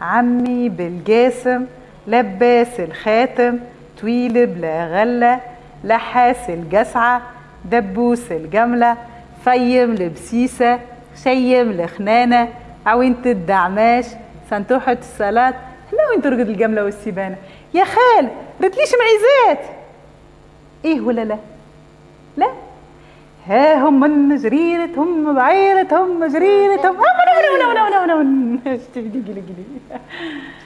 عمي بالجاسم لباس الخاتم طويل بلا غلة لحاس الجسعة دبوس الجملة فيم لبسيسة شيم لخنانة عوينة الدعماش سنتوحة الصلاة هلا وين ترقد الجملة والسيبانة يا خال رتليش معيزات إيه ولا لا لا ها هم من جريرة هم بعيرة هم جريرة هم هم